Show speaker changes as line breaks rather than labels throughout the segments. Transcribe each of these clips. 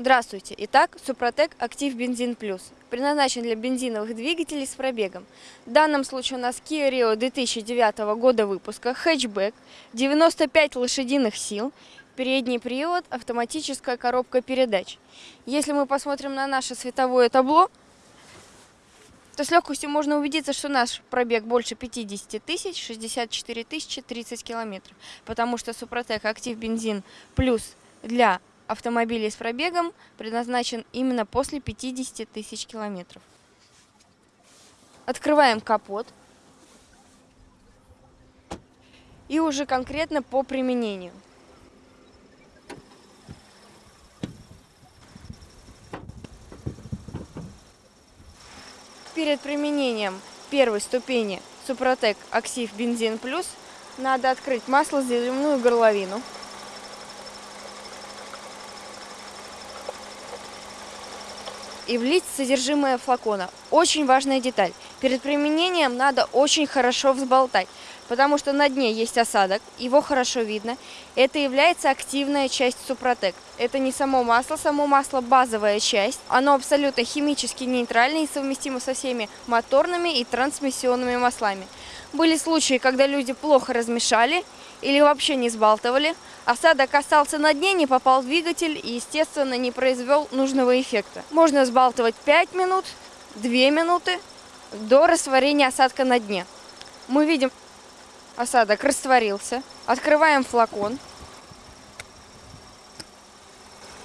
Здравствуйте! Итак, Супротек Актив Бензин Плюс предназначен для бензиновых двигателей с пробегом. В данном случае у нас Kia Rio 2009 года выпуска, хэтчбэк, 95 лошадиных сил, передний привод, автоматическая коробка передач. Если мы посмотрим на наше световое табло, то с легкостью можно убедиться, что наш пробег больше 50 тысяч, 64 тысячи, 30 километров. Потому что Супротек Актив Бензин Плюс для автомобилей с пробегом предназначен именно после 50 тысяч километров. Открываем капот. И уже конкретно по применению. Перед применением первой ступени Супротек Актив Бензин Плюс надо открыть масло заливную горловину. И влить содержимое флакона. Очень важная деталь. Перед применением надо очень хорошо взболтать, потому что на дне есть осадок, его хорошо видно. Это является активная часть Супротек. Это не само масло, само масло базовая часть. Оно абсолютно химически нейтральное и совместимо со всеми моторными и трансмиссионными маслами. Были случаи, когда люди плохо размешали или вообще не сбалтывали. Осадок остался на дне, не попал в двигатель и, естественно, не произвел нужного эффекта. Можно сбалтывать 5 минут, 2 минуты до растворения осадка на дне. Мы видим, осадок растворился. Открываем флакон.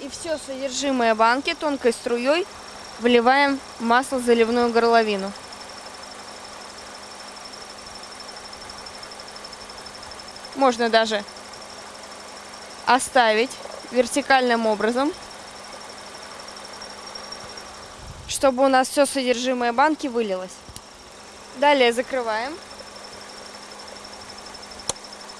И все содержимое банки тонкой струей вливаем в масло заливную горловину. Можно даже оставить вертикальным образом, чтобы у нас все содержимое банки вылилось. Далее закрываем.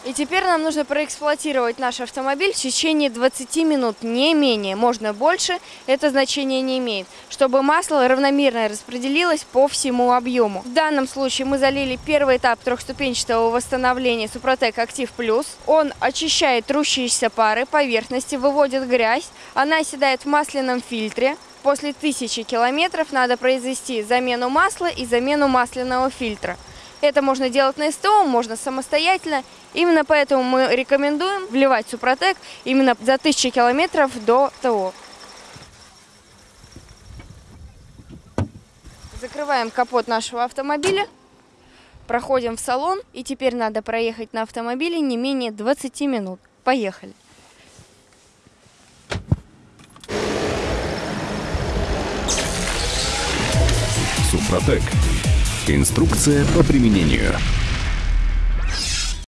И теперь нам нужно проэксплуатировать наш автомобиль в течение 20 минут, не менее. Можно больше, это значение не имеет, чтобы масло равномерно распределилось по всему объему. В данном случае мы залили первый этап трехступенчатого восстановления Супротек Актив Плюс. Он очищает трущиеся пары поверхности, выводит грязь, она оседает в масляном фильтре. После тысячи километров надо произвести замену масла и замену масляного фильтра. Это можно делать на СТО, можно самостоятельно. Именно поэтому мы рекомендуем вливать Супротек именно за 1000 километров до ТО. Закрываем капот нашего автомобиля, проходим в салон. И теперь надо проехать на автомобиле не менее 20 минут. Поехали!
Супротек Инструкция по применению.